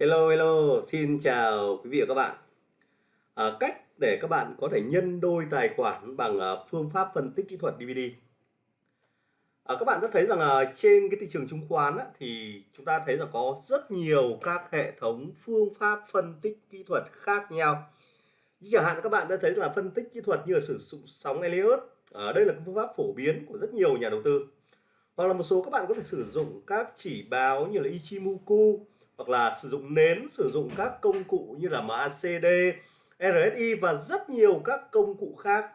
Hello, hello, xin chào quý vị và các bạn. À, cách để các bạn có thể nhân đôi tài khoản bằng à, phương pháp phân tích kỹ thuật DVD. À, các bạn đã thấy rằng là trên cái thị trường chứng khoán á, thì chúng ta thấy là có rất nhiều các hệ thống phương pháp phân tích kỹ thuật khác nhau. Như chẳng hạn các bạn đã thấy là phân tích kỹ thuật như là sử dụng sóng Elliott. À, đây là phương pháp phổ biến của rất nhiều nhà đầu tư. Hoặc là một số các bạn có thể sử dụng các chỉ báo như là Ichimoku hoặc là sử dụng nến sử dụng các công cụ như là MACD RSI và rất nhiều các công cụ khác.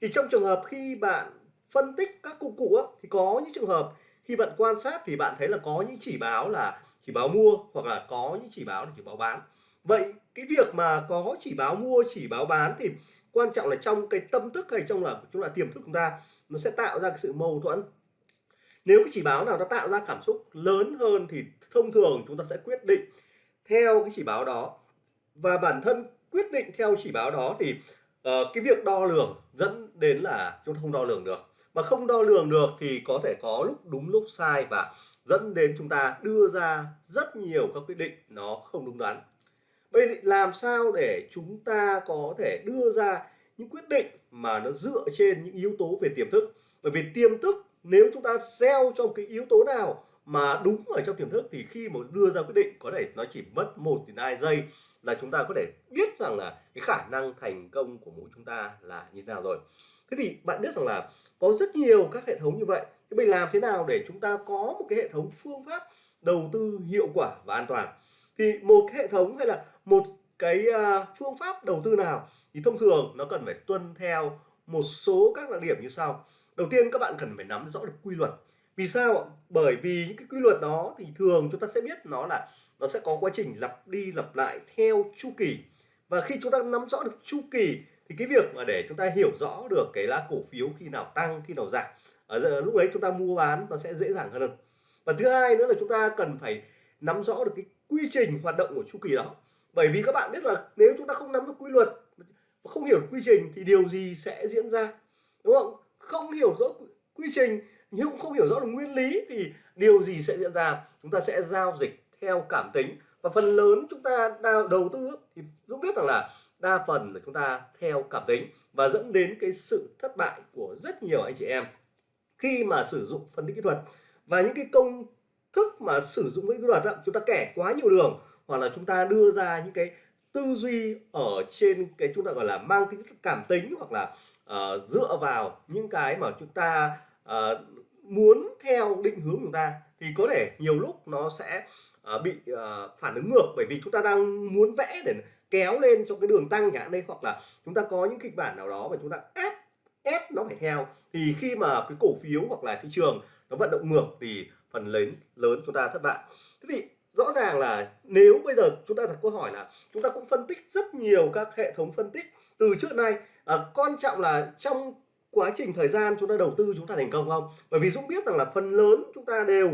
Thì trong trường hợp khi bạn phân tích các công cụ á, thì có những trường hợp khi bạn quan sát thì bạn thấy là có những chỉ báo là chỉ báo mua hoặc là có những chỉ báo là chỉ báo bán. Vậy cái việc mà có chỉ báo mua chỉ báo bán thì quan trọng là trong cái tâm thức hay trong là chúng là tiềm thức chúng ta nó sẽ tạo ra cái sự mâu thuẫn nếu cái chỉ báo nào nó tạo ra cảm xúc lớn hơn thì thông thường chúng ta sẽ quyết định theo cái chỉ báo đó. Và bản thân quyết định theo chỉ báo đó thì uh, cái việc đo lường dẫn đến là chúng ta không đo lường được. Mà không đo lường được thì có thể có lúc đúng lúc sai và dẫn đến chúng ta đưa ra rất nhiều các quyết định nó không đúng đắn. Vậy làm sao để chúng ta có thể đưa ra những quyết định mà nó dựa trên những yếu tố về tiềm thức? Bởi vì tiềm thức nếu chúng ta gieo trong cái yếu tố nào mà đúng ở trong tiềm thức thì khi mà đưa ra quyết định có thể nó chỉ mất một đến hai giây là chúng ta có thể biết rằng là cái khả năng thành công của mỗi chúng ta là như thế nào rồi. Thế thì bạn biết rằng là có rất nhiều các hệ thống như vậy, thế mình làm thế nào để chúng ta có một cái hệ thống phương pháp đầu tư hiệu quả và an toàn? Thì một cái hệ thống hay là một cái à, phương pháp đầu tư nào thì thông thường nó cần phải tuân theo một số các đặc điểm như sau đầu tiên các bạn cần phải nắm rõ được quy luật. Vì sao ạ? Bởi vì những cái quy luật đó thì thường chúng ta sẽ biết nó là nó sẽ có quá trình lặp đi lặp lại theo chu kỳ. Và khi chúng ta nắm rõ được chu kỳ thì cái việc mà để chúng ta hiểu rõ được cái lá cổ phiếu khi nào tăng, khi nào giảm, ở giờ lúc đấy chúng ta mua bán nó sẽ dễ dàng hơn và thứ hai nữa là chúng ta cần phải nắm rõ được cái quy trình hoạt động của chu kỳ đó. Bởi vì các bạn biết là nếu chúng ta không nắm được quy luật và không hiểu quy trình thì điều gì sẽ diễn ra, đúng không? Không hiểu rõ quy trình nhưng cũng không hiểu rõ được nguyên lý thì điều gì sẽ diễn ra? Chúng ta sẽ giao dịch theo cảm tính. Và phần lớn chúng ta đầu tư thì cũng biết rằng là đa phần là chúng ta theo cảm tính và dẫn đến cái sự thất bại của rất nhiều anh chị em khi mà sử dụng phân tích kỹ thuật. Và những cái công thức mà sử dụng cái kỹ thuật đó, chúng ta kẻ quá nhiều đường hoặc là chúng ta đưa ra những cái tư duy ở trên cái chúng ta gọi là mang tính cảm tính hoặc là uh, dựa vào những cái mà chúng ta uh, muốn theo định hướng của chúng ta thì có thể nhiều lúc nó sẽ uh, bị uh, phản ứng ngược. Bởi vì chúng ta đang muốn vẽ để kéo lên trong cái đường tăng chẳng đây hoặc là chúng ta có những kịch bản nào đó mà chúng ta ép ép nó phải theo. Thì khi mà cái cổ phiếu hoặc là thị trường nó vận động ngược thì phần lớn lớn chúng ta thất bại. Thế thì rõ ràng là nếu bây giờ chúng ta đặt câu hỏi là chúng ta cũng phân tích rất nhiều các hệ thống phân tích từ trước nay à, quan trọng là trong quá trình thời gian chúng ta đầu tư chúng ta thành công không? Bởi vì Dũng biết rằng là phần lớn chúng ta đều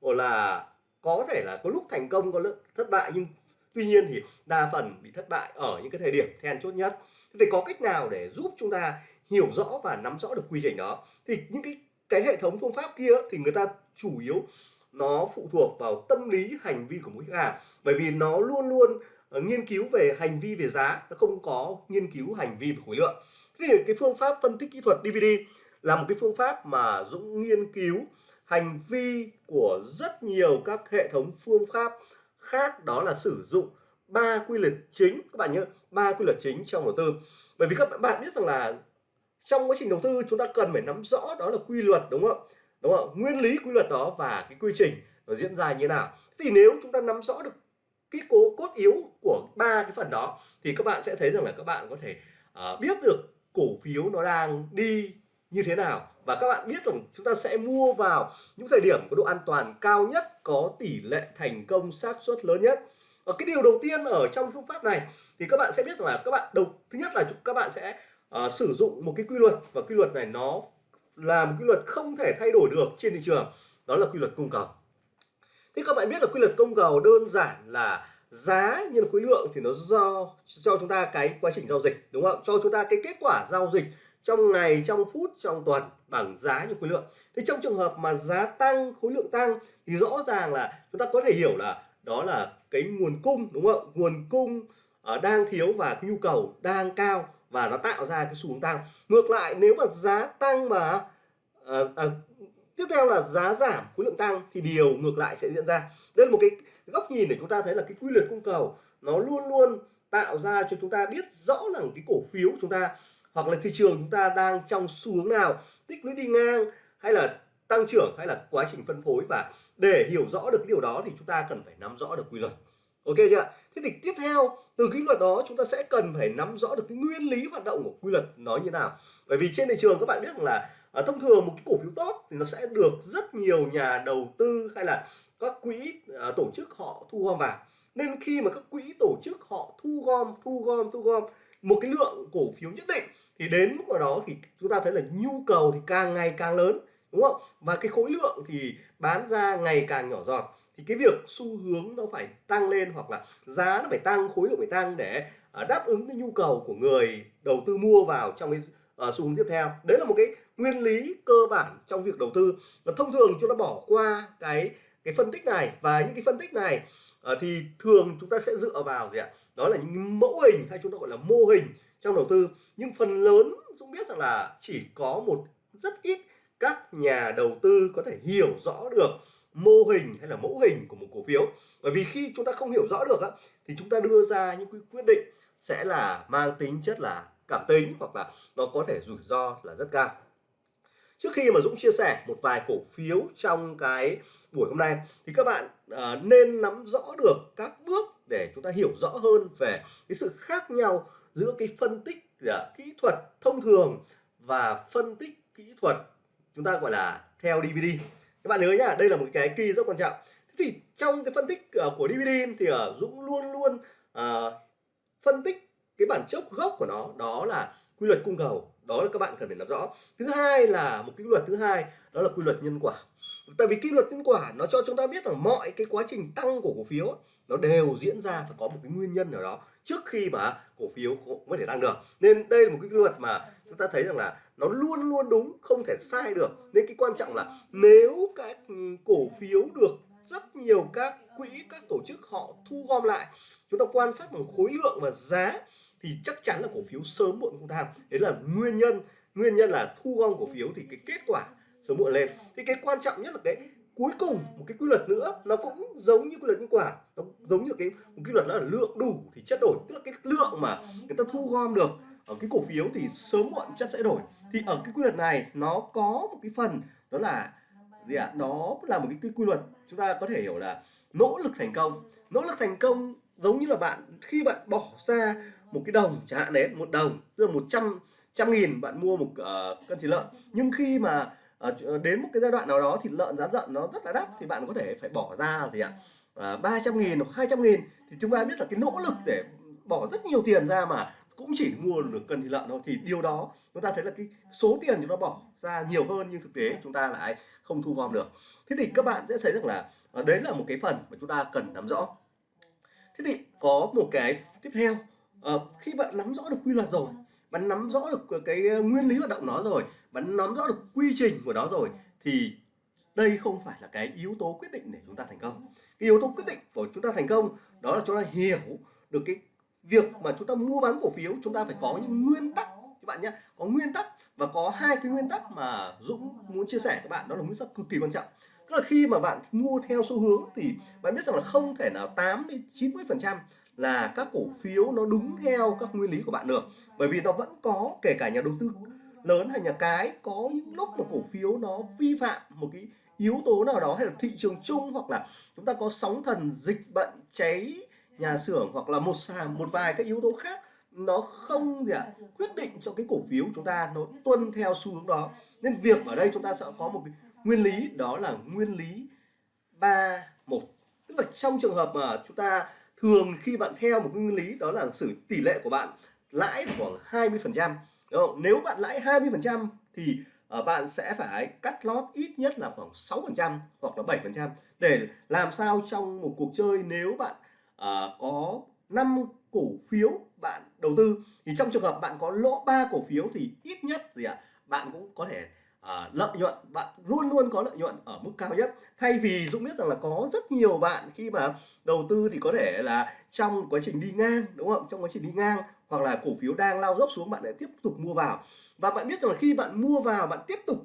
là có thể là có lúc thành công có lúc thất bại nhưng tuy nhiên thì đa phần bị thất bại ở những cái thời điểm then chốt nhất. Thì có cách nào để giúp chúng ta hiểu rõ và nắm rõ được quy trình đó? Thì những cái cái hệ thống phương pháp kia thì người ta chủ yếu nó phụ thuộc vào tâm lý hành vi của mỗi khách hàng. Bởi vì nó luôn luôn Ờ, nghiên cứu về hành vi về giá, nó không có nghiên cứu hành vi về khối lượng. Thế thì cái phương pháp phân tích kỹ thuật DVD là một cái phương pháp mà Dũng nghiên cứu hành vi của rất nhiều các hệ thống phương pháp khác, đó là sử dụng ba quy luật chính. Các bạn nhớ, ba quy luật chính trong đầu tư. Bởi vì các bạn biết rằng là trong quá trình đầu tư, chúng ta cần phải nắm rõ đó là quy luật, đúng không? Đúng không? Nguyên lý quy luật đó và cái quy trình nó diễn ra như thế nào. Thì nếu chúng ta nắm rõ được cái cố cốt yếu của ba cái phần đó thì các bạn sẽ thấy rằng là các bạn có thể uh, biết được cổ phiếu nó đang đi như thế nào. Và các bạn biết rằng chúng ta sẽ mua vào những thời điểm có độ an toàn cao nhất có tỷ lệ thành công xác suất lớn nhất. Và cái điều đầu tiên ở trong phương pháp này thì các bạn sẽ biết rằng là các bạn đầu thứ nhất là các bạn sẽ uh, sử dụng một cái quy luật. Và quy luật này nó là một quy luật không thể thay đổi được trên thị trường. Đó là quy luật cung cầu thế các bạn biết là quy luật cung cầu đơn giản là giá nhân khối lượng thì nó do cho chúng ta cái quá trình giao dịch đúng không? Cho chúng ta cái kết quả giao dịch trong ngày trong phút trong tuần bằng giá nhân khối lượng. Thế trong trường hợp mà giá tăng khối lượng tăng thì rõ ràng là chúng ta có thể hiểu là đó là cái nguồn cung đúng không? Nguồn cung uh, đang thiếu và cái nhu cầu đang cao và nó tạo ra cái xu hướng tăng. Ngược lại nếu mà giá tăng mà à, à, tiếp theo là giá giảm, khối lượng tăng thì điều ngược lại sẽ diễn ra. Đây là một cái góc nhìn để chúng ta thấy là cái quy luật cung cầu nó luôn luôn tạo ra cho chúng ta biết rõ là cái cổ phiếu chúng ta hoặc là thị trường chúng ta đang trong xu hướng nào, tích lũy đi ngang hay là tăng trưởng hay là quá trình phân phối. Và để hiểu rõ được điều đó thì chúng ta cần phải nắm rõ được quy luật. Ok chưa thế thì tiếp theo, từ quy luật đó chúng ta sẽ cần phải nắm rõ được cái nguyên lý hoạt động của quy luật nó như nào. Bởi vì trên thị trường các bạn biết rằng là à, thông thường một cái cổ phiếu tốt thì nó sẽ được rất nhiều nhà đầu tư hay là các quỹ à, tổ chức họ thu gom vào. Nên khi mà các quỹ tổ chức họ thu gom thu gom thu gom một cái lượng cổ phiếu nhất định thì đến lúc nào đó thì chúng ta thấy là nhu cầu thì càng ngày càng lớn đúng không? Và cái khối lượng thì bán ra ngày càng nhỏ giọt. Thì cái việc xu hướng nó phải tăng lên hoặc là giá nó phải tăng khối lượng phải tăng để à, đáp ứng cái nhu cầu của người đầu tư mua vào trong cái uh, xu hướng tiếp theo. Đấy là một cái nguyên lý cơ bản trong việc đầu tư. Và thông thường chúng ta bỏ qua cái cái phân tích này và những cái phân tích này uh, thì thường chúng ta sẽ dựa vào gì ạ? Đó là những mẫu hình hay chúng ta gọi là mô hình trong đầu tư. Nhưng phần lớn chúng biết rằng là chỉ có một rất ít các nhà đầu tư có thể hiểu rõ được mô hình hay là mẫu hình của một cổ phiếu. Bởi vì khi chúng ta không hiểu rõ được á, thì chúng ta đưa ra những quyết định sẽ là mang tính chất là cảm tính hoặc là nó có thể rủi ro là rất cao. Trước khi mà Dũng chia sẻ một vài cổ phiếu trong cái buổi hôm nay thì các bạn à, nên nắm rõ được các bước để chúng ta hiểu rõ hơn về cái sự khác nhau giữa cái phân tích à, kỹ thuật thông thường và phân tích kỹ thuật chúng ta gọi là theo DVD các bạn nhớ nhá đây là một cái kỳ rất quan trọng. Thế thì trong cái phân tích uh, của DVD thì uh, Dũng luôn luôn uh, phân tích cái bản chất gốc của nó, đó là quy luật cung cầu. Đó là các bạn cần phải nắm rõ. Thứ hai là một quy luật thứ hai, đó là quy luật nhân quả. Tại vì quy luật nhân quả nó cho chúng ta biết rằng mọi cái quá trình tăng của cổ phiếu nó đều diễn ra phải có một cái nguyên nhân nào đó trước khi mà cổ phiếu có thể tăng được. Nên đây là một cái quy luật mà chúng ta thấy rằng là nó luôn luôn đúng, không thể sai được. Nên cái quan trọng là nếu các cổ phiếu được rất nhiều các quỹ, các tổ chức họ thu gom lại, chúng ta quan sát bằng khối lượng và giá thì chắc chắn là cổ phiếu sớm muộn cũng tăng đấy là nguyên nhân nguyên nhân là thu gom cổ phiếu thì cái kết quả sớm muộn lên. Thì cái quan trọng nhất là cái cuối cùng một cái quy luật nữa nó cũng giống như quy luật nhân quả nó giống như cái một quy luật đó là lượng đủ thì chất đổi tức là cái lượng mà người ta thu gom được ở cái cổ phiếu thì sớm muộn chất sẽ đổi. Thì ở cái quy luật này nó có một cái phần đó là gì ạ? À? nó là một cái, cái quy luật chúng ta có thể hiểu là nỗ lực thành công. Nỗ lực thành công giống như là bạn khi bạn bỏ ra một cái đồng chẳng hạn đấy một đồng tức là một trăm trăm nghìn bạn mua một uh, cân thịt lợn. Nhưng khi mà uh, đến một cái giai đoạn nào đó thịt lợn giá lợn nó rất là đắt thì bạn có thể phải bỏ ra gì ạ? Ba trăm nghìn hoặc hai trăm nghìn. Thì chúng ta biết là cái nỗ lực để bỏ rất nhiều tiền ra mà cũng chỉ mua được cân thịt lợn thôi. Thì điều đó chúng ta thấy là cái số tiền chúng ta bỏ ra nhiều hơn nhưng thực tế chúng ta lại không thu gom được. Thế thì các bạn sẽ thấy rằng là đấy là một cái phần mà chúng ta cần nắm rõ. Thế thì có một cái tiếp theo à, khi bạn nắm rõ được quy luật rồi bạn nắm rõ được cái ờ, nguyên lý hoạt động nó rồi bạn nắm rõ được quy trình của nó rồi thì đây không phải là cái yếu tố quyết định để chúng ta thành công. Cái yếu tố quyết định của chúng ta thành công đó là chúng ta hiểu được cái việc mà chúng ta mua bán cổ phiếu chúng ta phải có những nguyên tắc. Các bạn nhé có nguyên tắc và có hai cái nguyên tắc mà Dũng muốn chia sẻ các bạn đó là nguyên tắc cực kỳ quan trọng. Tức là khi mà bạn mua theo xu hướng thì bạn biết rằng là không thể nào 8 đến 90 phần trăm là các cổ phiếu nó đúng theo các nguyên lý của bạn được. Bởi vì nó vẫn có kể cả nhà đầu tư lớn hay nhà cái có những lúc mà cổ phiếu nó vi phạm một cái yếu tố nào đó hay là thị trường chung hoặc là chúng ta có sóng thần dịch bệnh cháy nhà xưởng hoặc là một sàn một vài các yếu tố khác nó không gì ạ à, quyết định cho cái cổ phiếu chúng ta nó tuân theo xu hướng đó. Nên việc ở đây chúng ta sẽ có một cái nguyên lý đó là nguyên lý ba một. Tức là trong trường hợp mà chúng ta thường khi bạn theo một nguyên lý đó là sử tỷ lệ của bạn lãi khoảng 20 phần trăm nếu bạn lãi 20 phần trăm thì uh, bạn sẽ phải cắt lót ít nhất là khoảng 6 phần trăm hoặc là 7 phần trăm để làm sao trong một cuộc chơi nếu bạn uh, có 5 cổ phiếu bạn đầu tư. Thì trong trường hợp bạn có lỗ ba cổ phiếu thì ít nhất gì ạ à, bạn cũng có thể à, lợi nhuận bạn luôn luôn có lợi nhuận ở mức cao nhất. Thay vì Dũng biết rằng là có rất nhiều bạn khi mà đầu tư thì có thể là trong quá trình đi ngang đúng không? Trong quá trình đi ngang hoặc là cổ phiếu đang lao dốc xuống bạn lại tiếp tục mua vào. Và bạn biết rằng là khi bạn mua vào bạn tiếp tục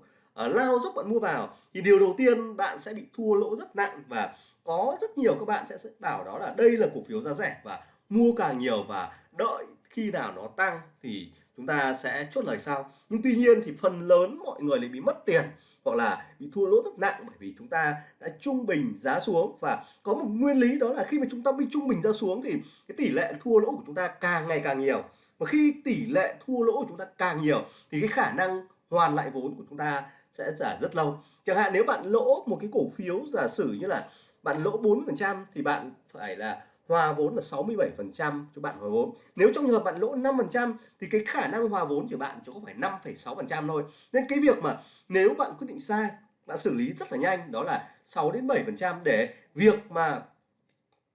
uh, lao dốc bạn mua vào thì điều đầu tiên bạn sẽ bị thua lỗ rất nặng. Và có rất nhiều các bạn sẽ bảo đó là đây là cổ phiếu giá rẻ và mua càng nhiều và đợi khi nào nó tăng thì chúng ta sẽ chốt lời sau. Nhưng tuy nhiên thì phần lớn mọi người lại bị mất tiền hoặc là bị thua lỗ rất nặng bởi vì chúng ta đã trung bình giá xuống. Và có một nguyên lý đó là khi mà chúng ta bị trung bình giá xuống thì cái tỷ lệ thua lỗ của chúng ta càng ngày càng nhiều. Và khi tỷ lệ thua lỗ của chúng ta càng nhiều thì cái khả năng hoàn lại vốn của chúng ta sẽ giả rất lâu. Chẳng hạn nếu bạn lỗ một cái cổ phiếu giả sử như là bạn lỗ 4% thì bạn phải là hòa vốn là 67% cho bạn hòa vốn. Nếu trong trường hợp bạn lỗ 5% thì cái khả năng hòa vốn của bạn chỉ có phải 5,6% thôi. Nên cái việc mà nếu bạn quyết định sai, bạn xử lý rất là nhanh đó là 6 đến 7% để việc mà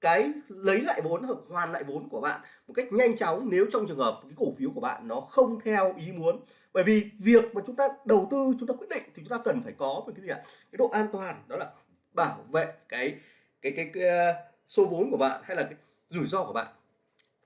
cái lấy lại vốn hoặc hoàn lại vốn của bạn một cách nhanh chóng nếu trong trường hợp cái cổ phiếu của bạn nó không theo ý muốn bởi vì việc mà chúng ta đầu tư chúng ta quyết định thì chúng ta cần phải có một cái gì ạ cái độ an toàn đó là bảo vệ cái cái cái, cái, cái số vốn của bạn hay là cái rủi ro của bạn.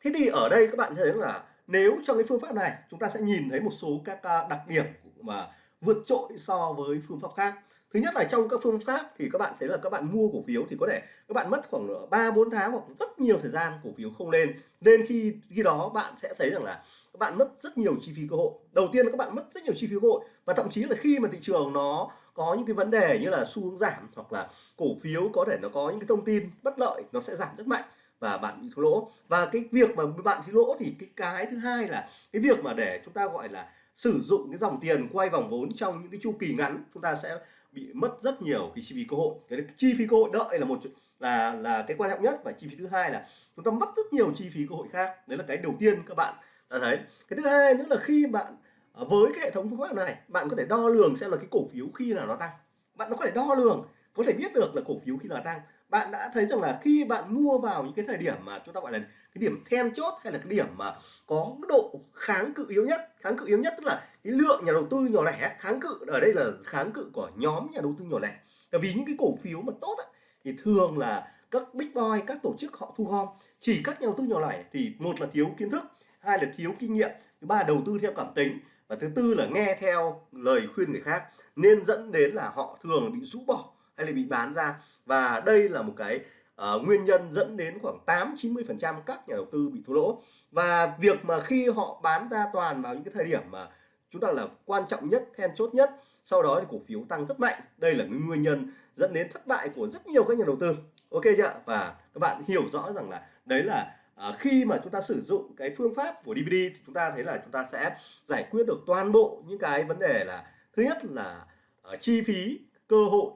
Thế thì ở đây các bạn thấy là nếu trong cái phương pháp này, chúng ta sẽ nhìn thấy một số các à, đặc điểm mà vượt trội so với phương pháp khác. Thứ nhất là trong các phương pháp thì các bạn thấy là các bạn mua cổ phiếu thì có thể các bạn mất khoảng 3 4 tháng hoặc rất nhiều thời gian cổ phiếu không lên. Nên khi khi đó bạn sẽ thấy rằng là các bạn mất rất nhiều chi phí cơ hội. Đầu tiên là các bạn mất rất nhiều chi phí cơ hội và thậm chí là khi mà thị trường nó có những cái vấn đề như là xu hướng giảm hoặc là cổ phiếu có thể nó có những cái thông tin bất lợi, nó sẽ giảm rất mạnh và bạn bị thua lỗ. Và cái việc mà bạn thua lỗ thì cái cái thứ hai là cái việc mà để chúng ta gọi là sử dụng cái dòng tiền quay vòng vốn trong những cái chu kỳ ngắn, chúng ta sẽ bị mất rất nhiều cái chi phí cơ hội. Cái chi phí cơ hội đợi là một là là cái quan trọng nhất và chi phí thứ hai là chúng ta mất rất nhiều chi phí cơ hội khác. Đấy là cái đầu tiên các bạn đã thấy. Cái thứ hai nữa là khi bạn Ờ, với cái hệ thống phương pháp này bạn có thể đo lường xem là cái cổ phiếu khi nào nó tăng. Bạn có thể đo lường có thể biết được là cổ phiếu khi nào tăng. Bạn đã thấy rằng là khi bạn mua vào những cái thời điểm mà chúng ta gọi là cái điểm then chốt hay là cái điểm mà có độ kháng cự yếu nhất. Kháng cự yếu nhất tức là cái lượng nhà đầu tư nhỏ lẻ kháng cự ở đây là kháng cự của nhóm nhà đầu tư nhỏ lẻ. Tại vì những cái cổ phiếu mà tốt ấy, thì thường là các big boy các tổ chức họ thu gom. Chỉ các nhà đầu tư nhỏ lẻ thì một là thiếu kiến thức hai là thiếu kinh nghiệm. Thứ ba là đầu tư theo cảm tính và thứ tư là nghe theo lời khuyên người khác nên dẫn đến là họ thường bị rũ bỏ hay là bị bán ra. Và đây là một cái uh, nguyên nhân dẫn đến khoảng 8 90 phần trăm các nhà đầu tư bị thua lỗ. Và việc mà khi họ bán ra toàn vào những cái thời điểm mà chúng ta là quan trọng nhất then chốt nhất sau đó thì cổ phiếu tăng rất mạnh. Đây là nguyên nhân dẫn đến thất bại của rất nhiều các nhà đầu tư. Ok chưa và các bạn hiểu rõ rằng là đấy là à, khi mà chúng ta sử dụng cái phương pháp của DVD thì chúng ta thấy là chúng ta sẽ giải quyết được toàn bộ những cái vấn đề là thứ nhất là uh, chi phí cơ hội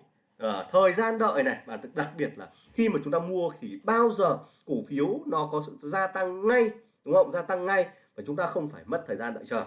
uh, thời gian đợi này và đặc biệt là khi mà chúng ta mua thì bao giờ cổ phiếu nó có sự gia tăng ngay đúng không? Gia tăng ngay và chúng ta không phải mất thời gian đợi chờ.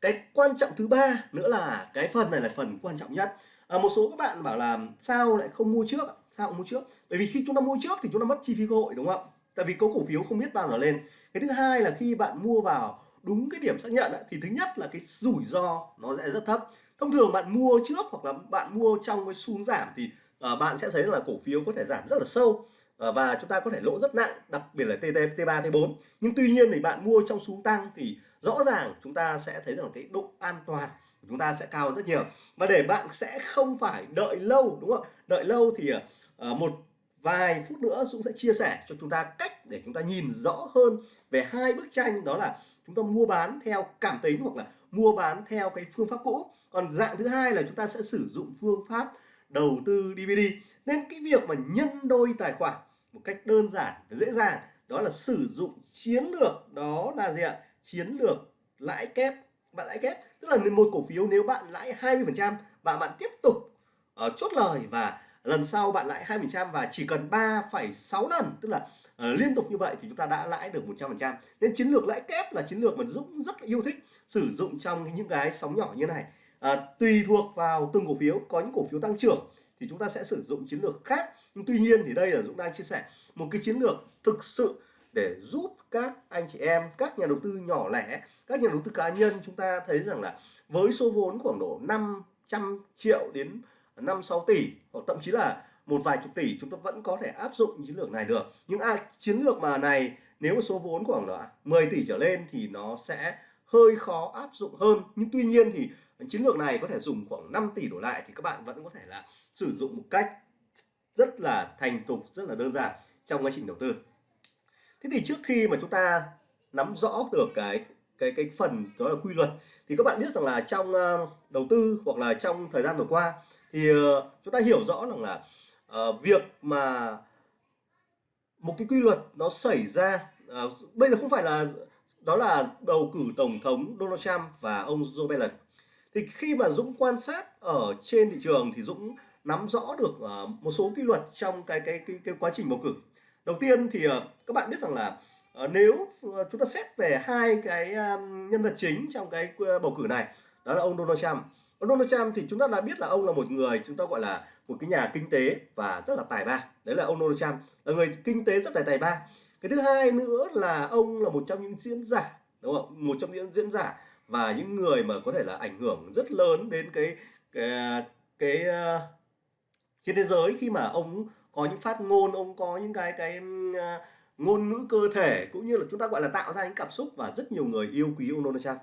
Cái quan trọng thứ ba nữa là cái phần này là phần quan trọng nhất. À, một số các bạn bảo là sao lại không mua trước sao không mua trước? Bởi vì khi chúng ta mua trước thì chúng ta mất chi phí cơ hội đúng không? Tại vì có cổ phiếu không biết bao giờ lên. Cái thứ hai là khi bạn mua vào đúng cái điểm xác nhận thì thứ nhất là cái rủi ro nó sẽ rất thấp. Thông thường bạn mua trước hoặc là bạn mua trong cái xuống giảm thì uh, bạn sẽ thấy là cổ phiếu có thể giảm rất là sâu ờ, và chúng ta có thể lỗ rất nặng đặc biệt là TT, T3, T4 nhưng tuy nhiên thì bạn mua trong xuống tăng thì rõ ràng chúng ta sẽ thấy rằng cái độ an toàn của chúng ta sẽ cao hơn rất nhiều. Và để bạn sẽ không phải đợi lâu đúng không đợi lâu thì uh, một vài phút nữa Dũng sẽ chia sẻ cho chúng ta cách để chúng ta nhìn rõ hơn về hai bức tranh đó là chúng ta mua bán theo cảm tính hoặc là mua bán theo cái phương pháp cũ. Còn dạng thứ hai là chúng ta sẽ sử dụng phương pháp đầu tư DVD nên cái việc mà nhân đôi tài khoản một cách đơn giản và dễ dàng đó là sử dụng chiến lược đó là gì ạ? Chiến lược lãi kép. Bạn lãi kép tức là một cổ phiếu nếu bạn lãi 20 phần trăm và bạn tiếp tục uh, chốt lời và lần sau bạn lãi 20% và chỉ cần 3,6 lần tức là uh, liên tục như vậy thì chúng ta đã lãi được 100% nên chiến lược lãi kép là chiến lược mà Dũng rất là yêu thích sử dụng trong những cái sóng nhỏ như này. Uh, tùy thuộc vào từng cổ phiếu có những cổ phiếu tăng trưởng thì chúng ta sẽ sử dụng chiến lược khác. Nhưng tuy nhiên thì đây là Dũng đang chia sẻ một cái chiến lược thực sự để giúp các anh chị em các nhà đầu tư nhỏ lẻ các nhà đầu tư cá nhân chúng ta thấy rằng là với số vốn khoảng độ 500 triệu đến 5 6 tỷ, hoặc thậm chí là một vài chục tỷ, chúng ta vẫn có thể áp dụng chiến lược này được. Nhưng ai, chiến lược mà này, nếu mà số vốn khoảng là 10 tỷ trở lên thì nó sẽ hơi khó áp dụng hơn. Nhưng tuy nhiên thì chiến lược này có thể dùng khoảng 5 tỷ đổ lại thì các bạn vẫn có thể là sử dụng một cách rất là thành thục, rất là đơn giản trong quá trình đầu tư. Thế thì trước khi mà chúng ta nắm rõ được cái cái cái phần đó là quy luật, thì các bạn biết rằng là trong ờ, đầu tư hoặc là trong thời gian vừa qua thì uh, chúng ta hiểu rõ rằng là uh, việc mà một cái quy luật nó xảy ra uh, bây giờ không phải là đó là bầu cử tổng thống Donald Trump và ông Joe Biden. Thì khi mà Dũng quan sát ở trên thị trường thì Dũng nắm rõ được uh, một số quy luật trong cái cái cái, cái quá trình bầu cử. Đầu tiên thì uh, các bạn biết rằng là uh, nếu chúng ta xét về hai cái nhân vật chính trong cái bầu cử này đó là ông Donald Trump ông Donald Trump thì chúng ta đã biết là ông là một người chúng ta gọi là một cái nhà kinh tế và rất là tài ba. Đấy là ông Donald Trump là người kinh tế rất là tài ba. Cái thứ hai nữa là ông là một trong những diễn giả đúng không? Một trong những diễn giả và những người mà có thể là ảnh hưởng rất lớn đến cái cái cái uh, trên thế giới khi mà ông có những phát ngôn ông có những cái cái uh, ngôn ngữ cơ thể cũng như là chúng ta gọi là tạo ra những cảm xúc và rất nhiều người yêu quý ông Donald Trump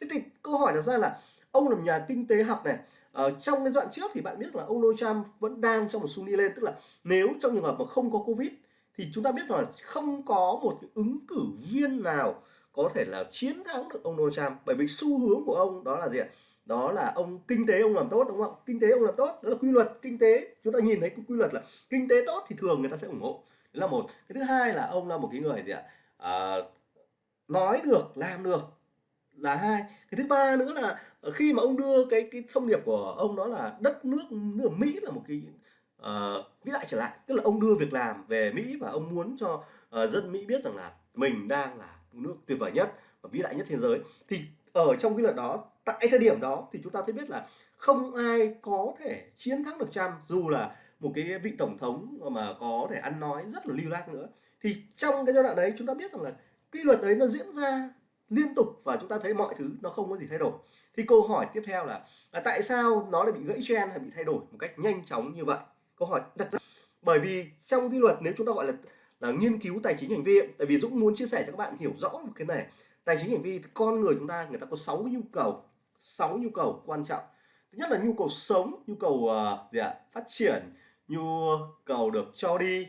thế thì câu hỏi đặt ra là ông là một nhà kinh tế học này. Ở trong cái đoạn trước thì bạn biết là ông Donald Trump vẫn đang trong một xu đi lên tức là nếu trong trường hợp mà không có Covid thì chúng ta biết là không có một cái ứng cử viên nào có thể là chiến thắng được ông Donald Trump. Bởi vì xu hướng của ông đó là gì ạ? Đó là ông kinh tế ông làm tốt đúng không? Kinh tế ông làm tốt đó là quy luật kinh tế. Chúng ta nhìn thấy quy luật là kinh tế tốt thì thường người ta sẽ ủng hộ. Đấy là một. Cái thứ hai là ông là một cái người gì ạ? À, nói được làm được là hai. Cái thứ ba nữa là Ờ, khi mà ông đưa cái cái thông điệp của ông đó là đất nước nước Mỹ là một cái uh, vĩ đại trở lại. Tức là ông đưa việc làm về Mỹ và ông muốn cho uh, dân Mỹ biết rằng là mình đang là nước tuyệt vời nhất và vĩ đại nhất thế giới. Thì ở trong cái luật đó tại thời điểm đó thì chúng ta thấy biết là không ai có thể chiến thắng được Trump dù là một cái vị tổng thống mà có thể ăn nói rất là lưu loát nữa. Thì trong cái giai đoạn đấy chúng ta biết rằng là quy luật đấy nó diễn ra liên tục và chúng ta thấy mọi thứ nó không có gì thay đổi. Thì câu hỏi tiếp theo là, là tại sao nó lại bị gãy trend hay bị thay đổi một cách nhanh chóng như vậy? Câu hỏi đặt ra. Bởi vì trong quy luật nếu chúng ta gọi là là nghiên cứu tài chính hành vi tại vì Dũng muốn chia sẻ cho các bạn hiểu rõ một cái này tài chính hành vi con người chúng ta người ta có 6 nhu cầu 6 nhu cầu quan trọng. Thứ nhất là nhu cầu sống nhu cầu uh, gì ạ? phát triển nhu cầu được cho đi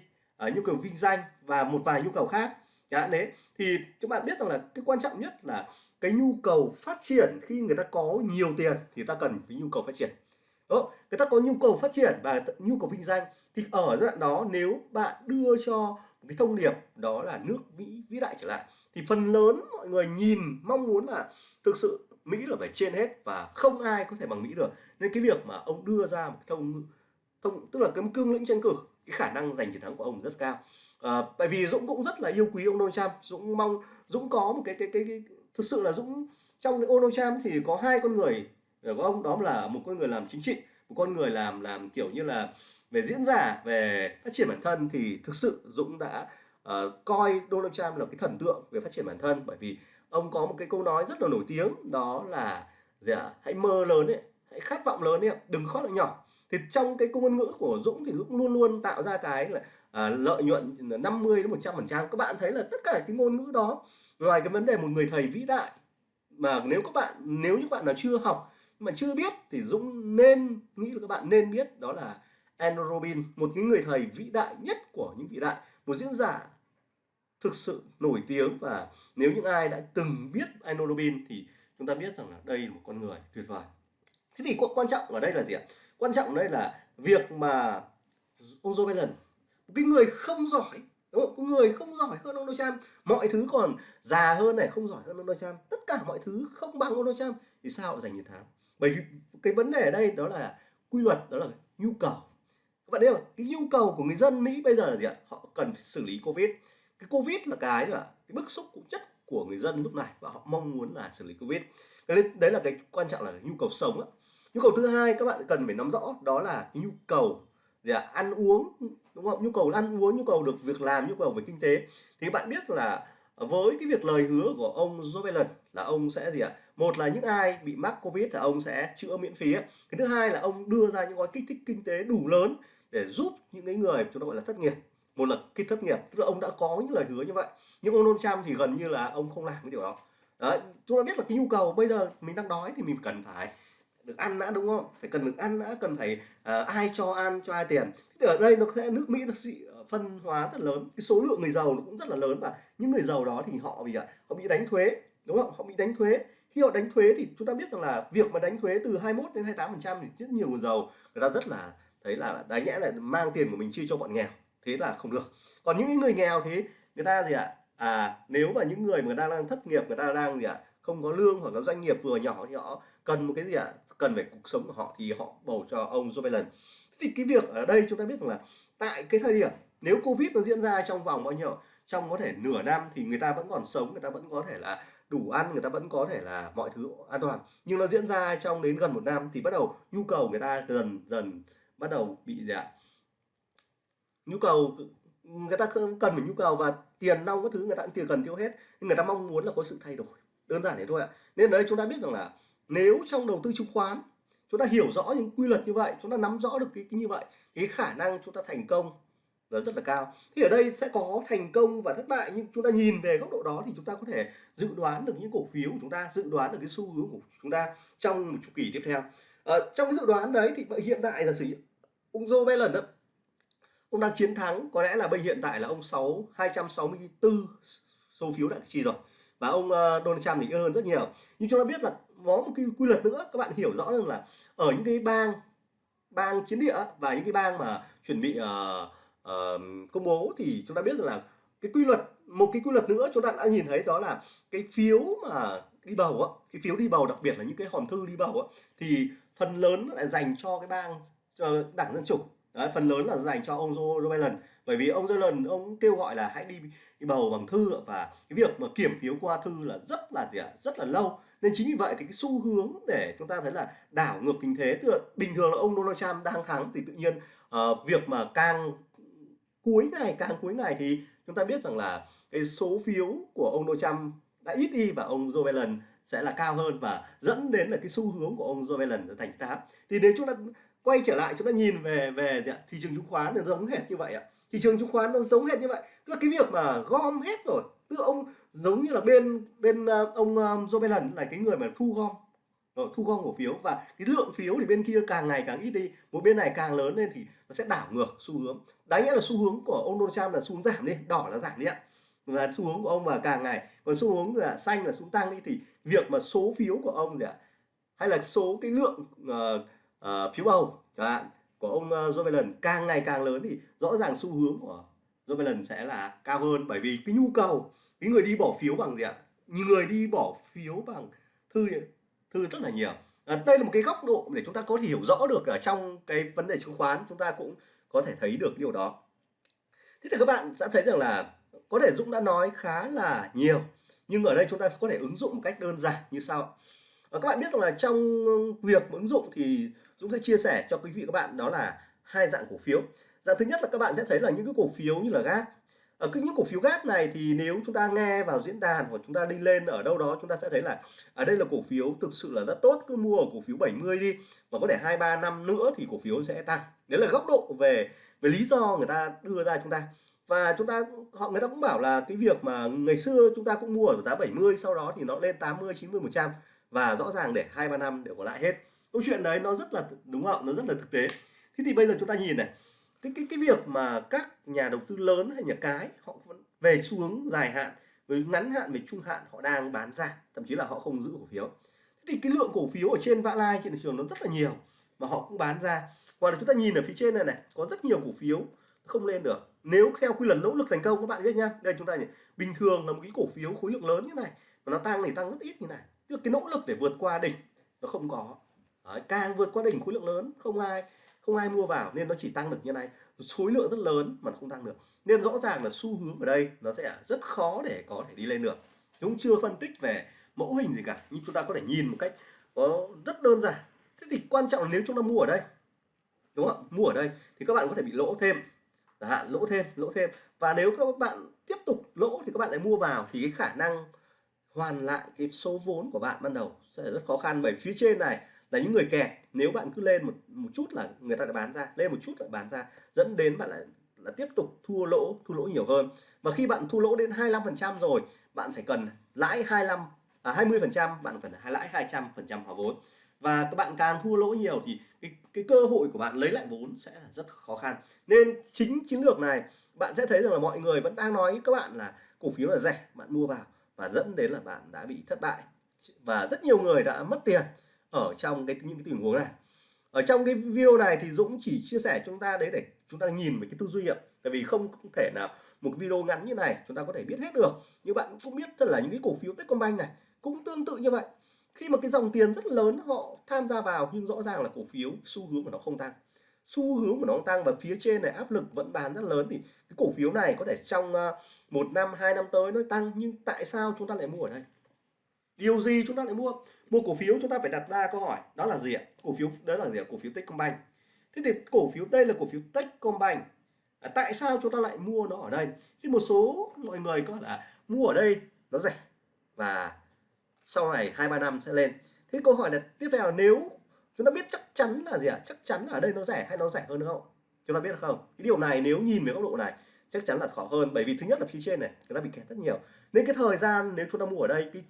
uh, nhu cầu vinh danh và một vài nhu cầu khác chẳng đấy. Thì các bạn biết rằng là cái quan trọng nhất là cái nhu cầu phát triển khi người ta có nhiều tiền thì ta cần cái nhu cầu phát triển. Đó, người ta có nhu cầu phát triển và nhu cầu vinh danh thì ở giai đoạn đó nếu bạn đưa cho một cái thông điệp đó là nước Mỹ vĩ đại trở lại thì phần lớn mọi người nhìn mong muốn là thực sự Mỹ là phải trên hết và không ai có thể bằng Mỹ được. Nên cái việc mà ông đưa ra một thông thông tức là cái cương lĩnh tranh cử cái khả năng giành chiến thắng của ông rất cao à, tại vì Dũng cũng rất là yêu quý ông Donald Trump. Dũng mong Dũng có một cái cái cái, cái thực sự là Dũng trong cái Donald Trump thì có hai con người ờ, của ông đó là một con người làm chính trị một con người làm làm kiểu như là về diễn giả về phát triển bản thân. Thì thực sự Dũng đã uh, coi Donald Trump là cái thần tượng về phát triển bản thân. Bởi vì ông có một cái câu nói rất là nổi tiếng đó là gì à, hãy mơ lớn ấy hãy khát vọng lớn ấy đừng khát vọng nhỏ. Thì trong cái ngôn ngữ của Dũng thì Dũng luôn luôn tạo ra cái là à, lợi nhuận 50 đến 100 phần trăm các bạn thấy là tất cả cái ngôn ngữ đó ngoài cái vấn đề một người thầy vĩ đại mà nếu các bạn nếu như bạn nào chưa học mà chưa biết thì Dũng nên nghĩ là các bạn nên biết đó là Andrew Robin một cái người thầy vĩ đại nhất của những vĩ đại một diễn giả thực sự nổi tiếng. Và nếu những ai đã từng biết Andrew Robin thì chúng ta biết rằng là đây là một con người tuyệt vời. Thế thì quan trọng ở đây là gì ạ? Quan trọng ở đây là việc mà ông Joe Biden một cái người không giỏi, đúng không? Có người không giỏi hơn Donald Trump. Mọi thứ còn già hơn này, không giỏi hơn Donald Trump. Tất cả mọi thứ không bằng Donald Trump. Thì sao giành chiến thắng? Bởi vì cái vấn đề ở đây đó là quy luật, đó là nhu cầu. Các bạn biết không? Cái nhu cầu của người dân Mỹ bây giờ là gì ạ? Họ cần phải xử lý Covid. Cái Covid là cái là cái bức xúc cũng chất của người dân lúc này và họ mong muốn là xử lý Covid. Cái đấy là cái quan trọng là cái nhu cầu sống á. Nhu cầu thứ hai các bạn cần phải nắm rõ đó là cái nhu cầu gì ạ? Ăn uống đúng không? Nhu cầu ăn uống nhu cầu được việc làm nhu cầu về kinh tế. Thì bạn biết là với cái việc lời hứa của ông Joe Biden là ông sẽ gì ạ? Một là những ai bị mắc covid thì ông sẽ chữa miễn phí cái thứ hai là ông đưa ra những gói kích thích kinh tế đủ lớn để giúp những cái người chúng ta gọi là thất nghiệp. Một là cái thất nghiệp tức là ông đã có những lời hứa như vậy. Nhưng ông Donald Trump thì gần như là ông không làm cái điều đó. Đấy, chúng ta biết là cái nhu cầu bây giờ mình đang đói thì mình cần phải được ăn đã đúng không? Phải cần được ăn đã cần phải uh, ai cho ăn cho ai tiền. Thì ở đây nó sẽ nước Mỹ nó sẽ ờ, phân hóa rất lớn. Cái số lượng người giàu nó cũng rất là lớn và những người giàu đó thì họ bị ờ, họ bị đánh thuế đúng không? Họ bị đánh thuế. Khi họ đánh thuế thì chúng ta biết rằng là việc mà đánh thuế từ 21 đến 28 phần trăm thì rất nhiều người giàu người ta rất là thấy là đáng nhẽ là mang tiền của mình chia cho bọn nghèo. Thế là không được. Còn những người nghèo thì người ta gì ạ? À nếu mà những người mà người ta đang thất nghiệp người ta đang gì ạ? Không có lương hoặc là doanh nghiệp vừa nhỏ thì họ cần một cái gì ạ? Cần về cuộc sống của họ thì họ bầu cho ông Joe Biden. Thì cái việc ở đây chúng ta biết rằng là tại cái thời điểm nếu Covid nó diễn ra trong vòng bao nhiêu, trong có thể nửa năm thì người ta vẫn còn sống, người ta vẫn có thể là đủ ăn, người ta vẫn có thể là mọi thứ an toàn. Nhưng nó diễn ra trong đến gần một năm thì bắt đầu nhu cầu người ta dần dần bắt đầu bị gì ạ? Nhu cầu, người ta cần phải nhu cầu và tiền nong các thứ người ta cũng tiền, cần tiêu hết. Nhưng người ta mong muốn là có sự thay đổi. Đơn giản thế thôi ạ. Nên đấy chúng ta biết rằng là nếu trong đầu tư chứng khoán chúng ta hiểu rõ những quy luật như vậy chúng ta nắm rõ được cái, cái như vậy cái khả năng chúng ta thành công là rất là cao. Thì ở đây sẽ có thành công và thất bại nhưng chúng ta nhìn về góc độ đó thì chúng ta có thể dự đoán được những cổ phiếu của chúng ta dự đoán được cái xu hướng của chúng ta trong một chu kỳ tiếp theo. À, trong cái dự đoán đấy thì hiện tại giả sử ông Joe Biden đó ông đang chiến thắng có lẽ là bây hiện tại là ông 6 264 số phiếu đại chi rồi và ông uh, Donald Trump thì hơn rất nhiều. Nhưng chúng ta biết là có một cái quy luật nữa các bạn hiểu rõ rằng là ở những cái bang bang chiến địa và những cái bang mà chuẩn bị uh, uh, công bố thì chúng ta biết rằng là cái quy luật một cái quy luật nữa chúng ta đã nhìn thấy đó là cái phiếu mà đi bầu á cái phiếu đi bầu đặc biệt là những cái hòm thư đi bầu á thì phần lớn lại dành cho cái bang cho đảng dân chủ. Đấy, phần lớn là dành cho ông Joe Biden. Bởi vì ông Joe Biden ông kêu gọi là hãy đi, đi bầu bằng thư và cái việc mà kiểm phiếu qua thư là rất là gì ạ rất là lâu. Nên chính vì vậy thì cái xu hướng để chúng ta thấy là đảo ngược tình thế tức là bình thường là ông Donald Trump đang thắng thì tự nhiên uh, việc mà càng cuối ngày càng cuối ngày thì chúng ta biết rằng là cái số phiếu của ông Donald Trump đã ít đi và ông Joe Biden sẽ là cao hơn và dẫn đến là cái xu hướng của ông Joe Biden thành tám thì nếu chúng ta quay trở lại chúng ta nhìn về về thị trường chứng khoán thì giống hệt như vậy ạ. Thị trường chứng khoán nó giống hệt như vậy. Tức là cái việc mà gom hết rồi tức là ông giống như là bên bên ờ, ông ờ, Joe Biden là cái người mà thu gom rồi, thu gom cổ phiếu và cái lượng phiếu thì bên kia càng ngày càng ít đi. Một bên này càng lớn lên thì nó sẽ đảo ngược xu hướng. Đáng nghĩa là xu hướng của ông Donald Trump là xu hướng giảm đi đỏ là giảm đi ạ. Là xu hướng của ông mà càng ngày còn xu hướng là xanh là xuống tăng đi thì việc mà số phiếu của ông gì ạ? Hay là số cái lượng uh, uh, phiếu bầu chẳng hạn của ông uh, Joe Biden. Càng ngày càng lớn thì rõ ràng xu hướng của Joe Biden sẽ là cao hơn bởi vì cái nhu cầu cái người đi bỏ phiếu bằng gì ạ? Người đi bỏ phiếu bằng thư thư rất là nhiều. À, đây là một cái góc độ để chúng ta có thể hiểu rõ được ở trong cái vấn đề chứng khoán chúng ta cũng có thể thấy được điều đó. Thế thì các bạn sẽ thấy rằng là có thể Dũng đã nói khá là nhiều nhưng ở đây chúng ta có thể ứng dụng một cách đơn giản như sau. À, các bạn biết rằng là trong việc ứng dụng thì Dũng sẽ chia sẻ cho quý vị các bạn, đó là hai dạng cổ phiếu. Dạng thứ nhất là các bạn sẽ thấy là những cái cổ phiếu như là gas ở cái những cổ phiếu gas này thì nếu chúng ta nghe vào diễn đàn hoặc chúng ta đi lên ở đâu đó, chúng ta sẽ thấy là ở đây là cổ phiếu thực sự là rất tốt, cứ mua ở cổ phiếu 70 đi, mà có thể hai, ba năm nữa thì cổ phiếu sẽ tăng. Đấy là góc độ về về lý do người ta đưa ra chúng ta. Và chúng ta, họ, người ta cũng bảo là cái việc mà ngày xưa chúng ta cũng mua ở giá 70 sau đó thì nó lên 80 90 100 và rõ ràng để hai, ba năm đều có lại hết câu chuyện đấy nó rất là đúng không nó rất là thực tế. Thế thì bây giờ chúng ta nhìn này. Cái cái cái việc mà các nhà đầu tư lớn hay nhà cái, họ vẫn về xu hướng dài hạn, với ngắn hạn, về trung hạn, họ đang bán ra, thậm chí là họ không giữ cổ phiếu. Thế thì cái lượng cổ phiếu ở trên vã lai, trên thị trường nó rất là nhiều, mà họ cũng bán ra. Hoặc là chúng ta nhìn ở phía trên này này, có rất nhiều cổ phiếu không lên được. Nếu theo quy luật nỗ lực thành công, các bạn biết nhá đây chúng ta nhìn, bình thường là một cái cổ phiếu khối lượng lớn như này, mà nó tăng thì tăng rất ít như này. Tức cái nỗ lực để vượt qua đỉnh nó không có. Đấy, càng vượt qua đỉnh khối lượng lớn không ai không ai mua vào nên nó chỉ tăng được như này. Khối lượng rất lớn mà nó không tăng được. Nên rõ ràng là xu hướng ở đây nó sẽ rất khó để có thể đi lên được. Chúng chưa phân tích về mẫu hình gì cả nhưng chúng ta có thể nhìn một cách có rất đơn giản. Thế thì quan trọng là nếu chúng ta mua ở đây đúng không? Mua ở đây thì các bạn có thể bị lỗ thêm. Hạn lỗ thêm lỗ thêm. Và nếu các bạn tiếp tục lỗ thì các bạn lại mua vào thì cái khả năng hoàn lại cái số vốn của bạn ban đầu sẽ rất khó khăn. Bởi phía trên này là những người kẹt nếu bạn cứ lên một một chút là người ta đã bán ra lên một chút là bán ra dẫn đến bạn lại là tiếp tục thua lỗ thua lỗ nhiều hơn. Và khi bạn thua lỗ đến 25% rồi bạn phải cần lãi 25 à, 20% bạn phải lãi 200% hòa vốn. Và các bạn càng thua lỗ nhiều thì cái, cái cơ hội của bạn lấy lại vốn sẽ là rất khó khăn. Nên chính chiến lược này bạn sẽ thấy rằng là mọi người vẫn đang nói với các bạn là cổ phiếu là rẻ bạn mua vào và dẫn đến là bạn đã bị thất bại. Và rất nhiều người đã mất tiền ở trong cái những cái tình huống này. Ở trong cái video này thì Dũng chỉ chia sẻ chúng ta đấy để chúng ta nhìn về cái tư duy ạ. Tại vì không, không thể nào một video ngắn như này chúng ta có thể biết hết được. Như bạn cũng biết thật là những cái cổ phiếu Techcombank này cũng tương tự như vậy. Khi mà cái dòng tiền rất lớn họ tham gia vào nhưng rõ ràng là cổ phiếu xu hướng của nó không tăng. Xu hướng của nó tăng và phía trên này áp lực vẫn bán rất lớn thì cái cổ phiếu này có thể trong ờ, một năm hai năm tới nó tăng. Nhưng tại sao chúng ta lại mua ở đây? Điều gì chúng ta lại mua? Mua cổ phiếu chúng ta phải đặt ra câu hỏi đó là gì ạ? Cổ phiếu đó là gì ạ? Cổ phiếu Techcombank. Thế thì cổ phiếu đây là cổ phiếu Techcombank. À, tại sao chúng ta lại mua nó ở đây? Khi một số mọi người có là mua ở đây nó rẻ và sau này hai ba năm sẽ lên. Thế câu hỏi là tiếp theo là nếu chúng ta biết chắc chắn là gì ạ? Chắc chắn là ở đây nó rẻ hay nó rẻ hơn nữa không? Chúng ta biết không? Cái điều này nếu nhìn về góc độ này chắc chắn là khó hơn. Bởi vì thứ nhất là phía trên này người ta bị kẹt rất nhiều. Nên cái thời gian nếu chúng ta mua ở đây cái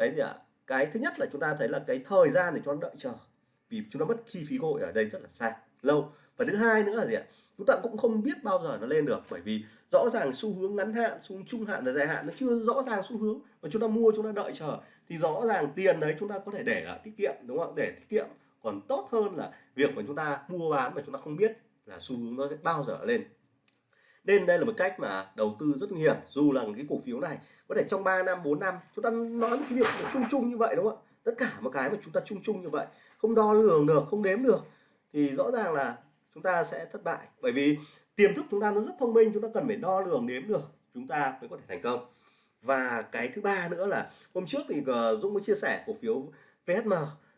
cái gì ạ cái thứ nhất là chúng ta thấy là cái thời gian để cho nó đợi chờ, vì chúng ta mất chi phí gội ở đây rất là xa lâu. Và thứ hai nữa là gì ạ? Chúng ta cũng không biết bao giờ nó lên được, bởi vì rõ ràng xu hướng ngắn hạn, xu hướng trung hạn và dài hạn nó chưa rõ ràng xu hướng và chúng ta mua, chúng ta đợi chờ. Thì rõ ràng tiền đấy chúng ta có thể để là tiết kiệm, đúng không để tiết kiệm. Còn tốt hơn là việc mà chúng ta mua bán mà chúng ta không biết là xu hướng nó sẽ bao giờ lên nên đây là một cách mà đầu tư rất nguy hiểm, dù là cái cổ phiếu này có thể trong 3 năm 4 năm, chúng ta nói một cái việc chung chung như vậy, đúng không ạ? Tất cả một cái mà chúng ta chung chung như vậy, không đo lường được, không đếm được, thì rõ ràng là chúng ta sẽ thất bại. Bởi vì tiềm thức chúng ta nó rất thông minh, chúng ta cần phải đo lường, đếm được, chúng ta mới có thể thành công. Và cái thứ ba nữa là, hôm trước thì ờ, Dũng mới chia sẻ cổ phiếu VSM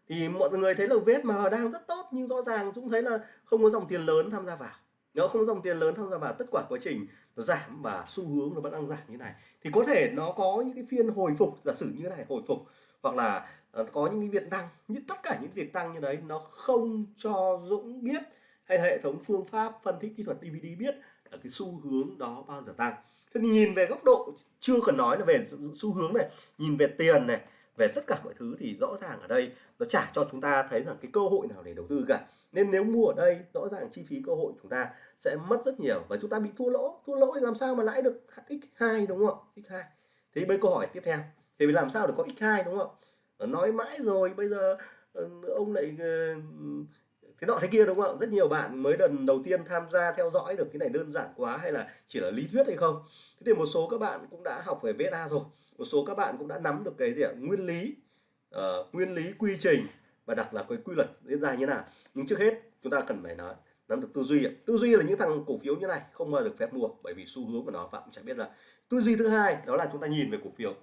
thì mọi người thấy là VSM đang rất tốt, nhưng rõ ràng Dũng thấy là không có dòng tiền lớn tham gia vào nếu không dòng tiền lớn tham gia vào tất cả quá trình nó giảm và xu hướng nó vẫn đang giảm như này. Thì có thể nó có những cái phiên hồi phục, giả sử như thế này, hồi phục, hoặc là ờ, có những cái việc tăng như tất cả những việc tăng như đấy nó không cho Dũng biết hay hệ thống phương pháp phân tích kỹ thuật DVD biết là cái xu hướng đó bao giờ tăng. Thế thì nhìn về góc độ chưa cần nói là về xu hướng này, nhìn về tiền này về tất cả mọi thứ thì rõ ràng ở đây nó trả cho chúng ta thấy rằng cái cơ hội nào để đầu tư cả. Nên nếu mua ở đây, rõ ràng chi phí cơ hội chúng ta sẽ mất rất nhiều và chúng ta bị thua lỗ. Thua lỗ thì làm sao mà lãi được x2 đúng không x2 thì bây câu hỏi tiếp theo. Thì làm sao để có x2 đúng không nói mãi rồi, bây giờ ừ, ông lại ừ, thế nọ thế kia, đúng không rất nhiều bạn mới lần đầu tiên tham gia theo dõi được cái này đơn giản quá hay là chỉ là lý thuyết hay không? Thế thì một số các bạn cũng đã học về VSA rồi một số các bạn cũng đã nắm được cái gì ạ? Nguyên lý uh, nguyên lý quy trình và đặc là cái quy luật diễn ra như nào. Nhưng trước hết chúng ta cần phải nói nắm được tư duy tư duy là những thằng cổ phiếu như này không bao được phép mua bởi vì xu hướng của nó bạn chẳng biết là. Tư duy thứ hai đó là chúng ta nhìn về cổ phiếu.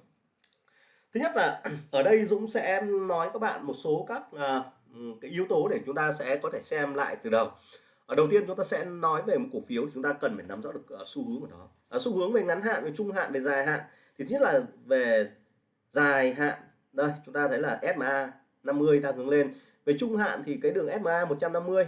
Thứ nhất là ở đây Dũng sẽ nói các bạn một số các uh, cái yếu tố để chúng ta sẽ có thể xem lại từ đầu. Ở đầu tiên chúng ta sẽ nói về một cổ phiếu thì chúng ta cần phải nắm rõ được uh, xu hướng của nó. Uh, xu hướng về ngắn hạn về trung hạn về dài hạn thì thứ nhất là về dài hạn. Đây chúng ta thấy là SMA 50 đang hướng lên. Về trung hạn thì cái đường SMA 150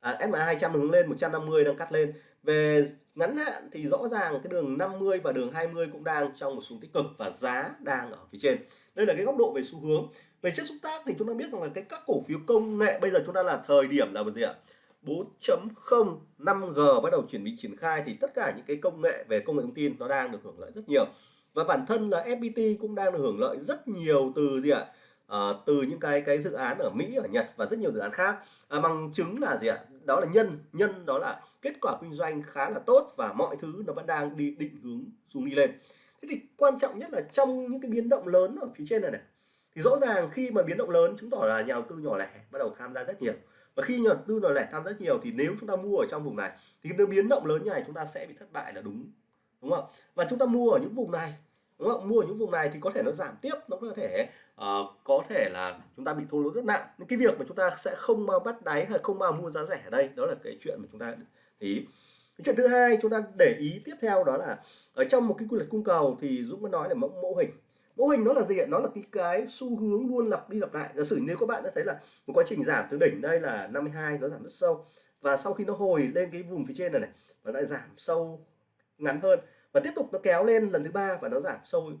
à, SMA 200 hướng lên 150 đang cắt lên. Về ngắn hạn thì rõ ràng cái đường 50 và đường 20 cũng đang trong một xu tích cực và giá đang ở phía trên. Đây là cái góc độ về xu hướng. Về chất xúc tác thì chúng ta biết rằng là cái các cổ phiếu công nghệ bây giờ chúng ta là thời điểm là gì ạ? 4.0 5G bắt đầu chuẩn bị triển khai thì tất cả những cái công nghệ về công nghệ thông tin nó đang được hưởng lợi rất nhiều và bản thân là FPT cũng đang hưởng lợi rất nhiều từ gì ạ? À, từ những cái cái dự án ở Mỹ ở Nhật và rất nhiều dự án khác. À, bằng chứng là gì ạ? Đó là nhân nhân đó là kết quả kinh doanh khá là tốt và mọi thứ nó vẫn đang đi định hướng xuống đi lên. Thế thì quan trọng nhất là trong những cái biến động lớn ở phía trên này này thì rõ ràng khi mà biến động lớn chứng tỏ là nhà đầu tư nhỏ lẻ bắt đầu tham gia rất nhiều. Và khi nhà đầu tư nhỏ lẻ tham gia rất nhiều thì nếu chúng ta mua ở trong vùng này thì cái biến động lớn như này chúng ta sẽ bị thất bại là đúng đúng không? Và chúng ta mua ở những vùng này đúng không? Mua ở những vùng này thì có thể nó giảm tiếp nó có thể uh, có thể là chúng ta bị thua lỗ rất nặng. Những cái việc mà chúng ta sẽ không bao bắt đáy hay không bao mua giá rẻ ở đây đó là cái chuyện mà chúng ta ý. Cái chuyện thứ hai chúng ta để ý tiếp theo đó là ở trong một cái quy luật cung cầu thì Dũng mới nói là mẫu mẫu hình. Mẫu hình nó là gì ạ? Nó là cái cái xu hướng luôn lặp đi lặp lại. Giả sử nếu các bạn đã thấy là một quá trình giảm từ đỉnh đây là 52 nó giảm rất sâu. Và sau khi nó hồi lên cái vùng phía trên này này nó lại giảm sâu ngắn hơn và tiếp tục nó kéo lên lần thứ ba và nó giảm sâu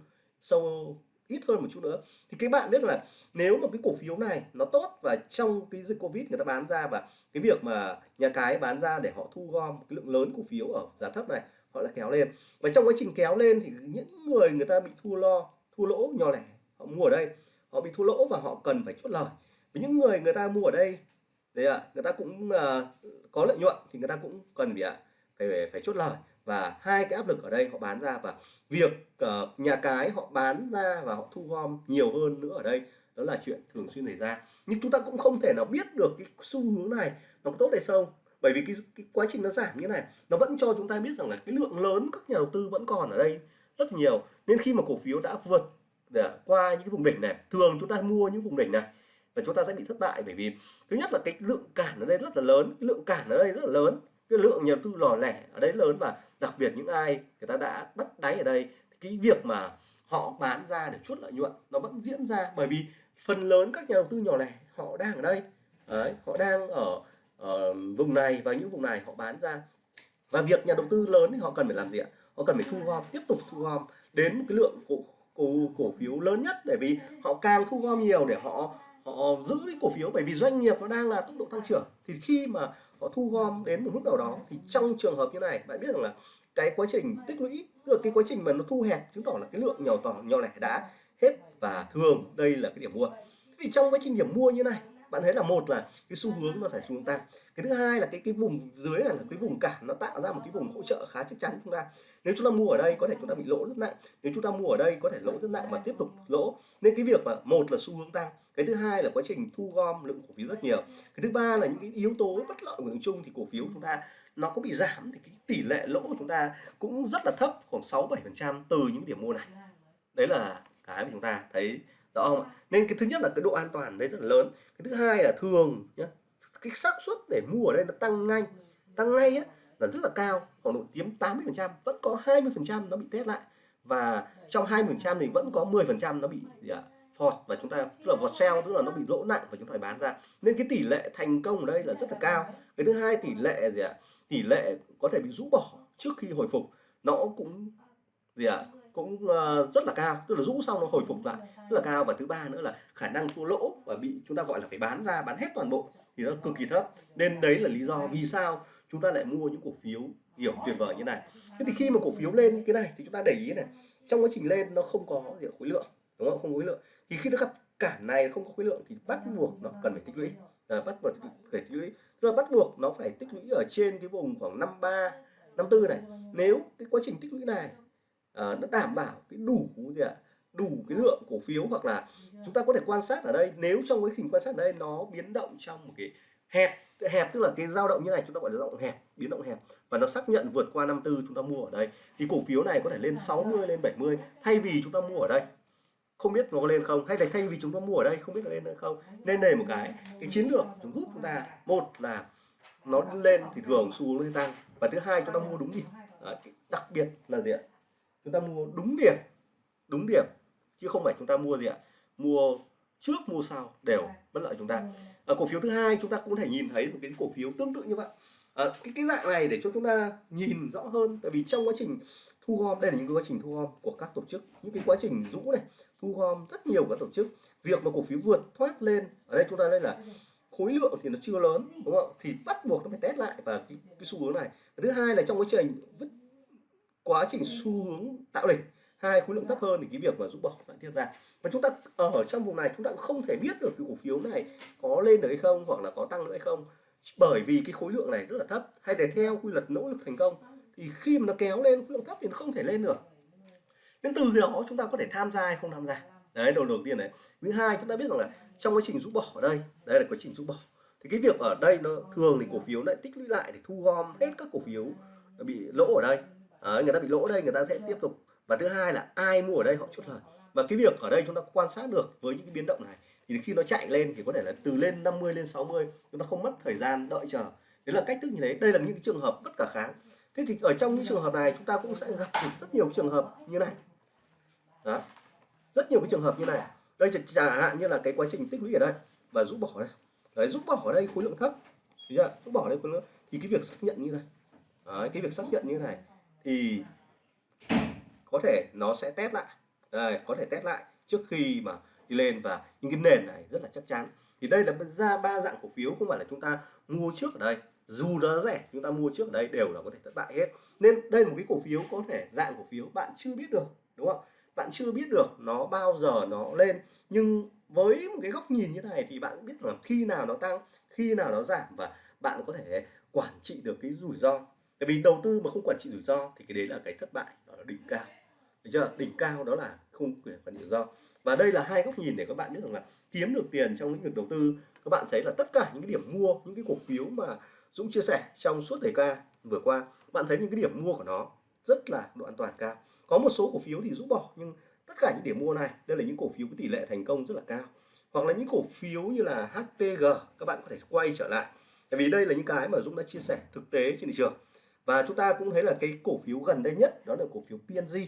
sâu ít hơn một chút nữa. Thì các bạn biết là nếu mà cái cổ phiếu này nó tốt và trong cái dịch covid người ta bán ra và cái việc mà nhà cái bán ra để họ thu gom cái lượng lớn cổ phiếu ở giá thấp này họ lại kéo lên. Và trong quá trình kéo lên thì những người người ta bị thua lo thua lỗ nhỏ lẻ họ mua ở đây. Họ bị thua lỗ và họ cần phải chốt lời. Với những người người ta mua ở đây đấy ạ người ta cũng uh, có lợi nhuận thì người ta cũng cần phải phải phải chốt lời và hai cái áp lực ở đây họ bán ra và việc uh, nhà cái họ bán ra và họ thu gom nhiều hơn nữa ở đây đó là chuyện thường xuyên xảy ra. Nhưng chúng ta cũng không thể nào biết được cái xu hướng này nó có tốt hay không. Bởi vì cái, cái quá trình nó giảm như này nó vẫn cho chúng ta biết rằng là cái lượng lớn các nhà đầu tư vẫn còn ở đây rất nhiều. Nên khi mà cổ phiếu đã vượt để qua những cái vùng đỉnh này thường chúng ta mua những vùng đỉnh này và chúng ta sẽ bị thất bại. Bởi vì thứ nhất là cái lượng cản ở đây rất là lớn cái lượng cản ở đây rất là lớn cái lượng nhà đầu tư lò lẻ ở đấy lớn và đặc biệt những ai người ta đã bắt đáy ở đây thì cái việc mà họ bán ra để chốt lợi nhuận nó vẫn diễn ra. Bởi vì phần lớn các nhà đầu tư nhỏ lẻ họ đang ở đây. Đấy, họ đang ở, ở vùng này và những vùng này họ bán ra. Và việc nhà đầu tư lớn thì họ cần phải làm gì ạ? Họ cần phải thu gom tiếp tục thu gom đến một cái lượng cổ cổ cổ phiếu lớn nhất. Bởi vì họ càng thu gom nhiều để họ họ giữ cái cổ phiếu. Bởi vì doanh nghiệp nó đang là tốc độ tăng trưởng. Thì khi mà họ thu gom đến một mức nào đó. Thì trong trường hợp như này, bạn biết rằng là cái quá trình tích lũy, tức là cái quá trình mà nó thu hẹp, chứng tỏ là cái lượng nhỏ tỏ, nhỏ lẻ đã hết và thường đây là cái điểm mua. Thì trong quá trình điểm mua như này bạn thấy là một là cái xu hướng nó phải hướng tăng. Cái thứ hai là cái cái vùng dưới này là cái vùng cản nó tạo ra một cái vùng hỗ trợ khá chắc chắn chúng ta. Nếu chúng ta mua ở đây có thể chúng ta bị lỗ rất nặng nếu chúng ta mua ở đây có thể lỗ rất nặng và tiếp tục lỗ. Nên cái việc mà một là xu hướng tăng cái thứ hai là quá trình thu gom lượng cổ phiếu rất nhiều. Cái thứ ba là những cái yếu tố bất lợi của thị chung thì cổ phiếu chúng ta nó có bị giảm thì cái tỷ lệ lỗ của chúng ta cũng rất là thấp khoảng 6 7 phần trăm từ những điểm mua này. Đấy là cái mà chúng ta thấy rõ không ạ nên cái thứ nhất là cái độ an toàn đấy rất là lớn. Cái thứ hai là thường nhá, cái xác suất để mua ở đây nó tăng ngay tăng ngay á, là rất là cao, khoảng độ chiếm 80 phần trăm, vẫn có 20 phần trăm nó bị test lại. Và trong 20 phần trăm thì vẫn có 10 phần trăm nó bị, gì ạ, phọt và chúng ta, tức là vọt sell, tức là nó bị lỗ nặng và chúng ta phải bán ra. Nên cái tỷ lệ thành công ở đây là rất là cao. Cái thứ hai, tỷ lệ, gì ạ, tỷ lệ có thể bị rũ bỏ trước khi hồi phục, nó cũng, gì ạ cũng uh, rất là cao tức là rũ xong nó hồi phục lại rất là cao. Và thứ ba nữa là khả năng thua lỗ và bị chúng ta gọi là phải bán ra bán hết toàn bộ thì nó cực kỳ thấp. Nên đấy là lý do vì sao chúng ta lại mua những cổ phiếu hiểu tuyệt vời như này. Thế thì khi mà cổ phiếu lên cái này thì chúng ta để ý này trong quá trình lên nó không có gì khối lượng đúng không? Không có khối lượng. Thì khi nó gặp cản này không có khối lượng thì bắt buộc nó cần phải tích lũy. à, bắt buộc phải tích lũy. Tức là bắt buộc nó phải tích lũy ở trên cái vùng khoảng 53 54 này. Nếu cái quá trình tích lũy này à, nó đảm bảo cái đủ gì ạ? Đủ cái lượng cổ phiếu hoặc là chúng ta có thể quan sát ở đây. Nếu trong quá trình quan sát ở đây nó biến động trong một cái hẹp hẹp tức là cái dao động như này chúng ta gọi là động hẹp biến động hẹp và nó xác nhận vượt qua 54 chúng ta mua ở đây. Thì cổ phiếu này có thể lên 60 lên 70 thay vì chúng ta mua ở đây. Không biết nó có lên không? Hay là thay vì chúng ta mua ở đây không biết nó lên hay không? Nên đây một cái cái chiến lược chúng giúp chúng ta một là nó lên thì thường xu hướng tăng và thứ hai chúng ta mua đúng Đấy, đặc biệt là gì ạ chúng ta mua đúng điểm đúng điểm chứ không phải chúng ta mua gì ạ? Mua trước mua sau đều bất lợi chúng ta. Ở cổ phiếu thứ hai chúng ta cũng thể nhìn thấy một cái cổ phiếu tương tự như vậy. À, cái cái dạng này để cho chúng ta nhìn rõ hơn tại vì trong quá trình thu gom đây là những cái quá trình thu gom của các tổ chức những cái quá trình rũ này thu gom rất nhiều các tổ chức. Việc mà cổ phiếu vượt thoát lên ở đây chúng ta đây là khối lượng thì nó chưa lớn đúng không? Thì bắt buộc nó phải test lại và cái, cái xu hướng này. Thứ hai là trong quá trình quá trình xu hướng tạo đỉnh. Hai khối lượng thấp hơn thì cái việc mà rũ bỏ lại tiếp ra. Và chúng ta ở trong vùng này chúng ta cũng không thể biết được cái cổ phiếu này có lên được hay không hoặc là có tăng nữa hay không. Bởi vì cái khối lượng này rất là thấp. Hay để theo quy luật nỗ lực thành công thì khi mà nó kéo lên khối lượng thấp thì nó không thể lên được. Nên từ đó chúng ta có thể tham gia hay không tham gia? Đấy đầu đầu tiên này. Thứ hai chúng ta biết rằng là trong quá trình rũ bỏ ở đây đây là quá trình rũ bỏ. Thì cái việc ở đây nó thường thì cổ phiếu lại tích lũy lại để thu gom hết các cổ phiếu bị lỗ ở đây à, người ta bị lỗ đây người ta sẽ tiếp tục. Và thứ hai là ai mua ở đây họ chốt lời. Và cái việc ở đây chúng ta quan sát được với những cái biến động này thì khi nó chạy lên thì có thể là từ lên 50 lên 60 chúng ta không mất thời gian đợi chờ. Đấy là cách thức như thế. Đây là những trường hợp bất khả kháng. Thế thì ở trong những trường hợp này chúng ta cũng sẽ gặp rất nhiều trường hợp như này. Đó. Rất nhiều cái trường hợp như này. Đây chẳng hạn như là cái quá trình tích lũy ở đây. Và rút bỏ đây. Đấy rút bỏ ở đây khối lượng thấp. Rút bỏ đây khối lượng thì cái việc xác nhận như này. Đấy, cái việc xác nhận như này thì có thể nó sẽ test lại. Đây, có thể test lại trước khi mà đi lên và những cái nền này rất là chắc chắn. Thì đây là ra ba dạng cổ phiếu không phải là chúng ta mua trước ở đây. Dù nó rẻ chúng ta mua trước ở đây đều là có thể thất bại hết. Nên đây là một cái cổ phiếu có thể dạng cổ phiếu bạn chưa biết được đúng không? Bạn chưa biết được nó bao giờ nó lên. Nhưng với một cái góc nhìn như này thì bạn biết là khi nào nó tăng khi nào nó giảm và bạn có thể quản trị được cái rủi ro tại vì đầu tư mà không quản trị rủi ro thì cái đấy là cái thất bại ở đỉnh cao. Được chưa? Đỉnh cao đó là không quyền quản trị rủi ro. Và đây là hai góc nhìn để các bạn biết rằng là kiếm được tiền trong lĩnh vực đầu tư, các bạn thấy là tất cả những cái điểm mua, những cái cổ phiếu mà Dũng chia sẻ trong suốt đề ca vừa qua, bạn thấy những cái điểm mua của nó rất là độ an toàn cao. Có một số cổ phiếu thì rút bỏ, nhưng tất cả những điểm mua này, đây là những cổ phiếu có tỷ lệ thành công rất là cao. Hoặc là những cổ phiếu như là HPG các bạn có thể quay trở lại. Tại vì đây là những cái mà Dũng đã chia sẻ thực tế trên thị trường và chúng ta cũng thấy là cái cổ phiếu gần đây nhất đó là cổ phiếu PNG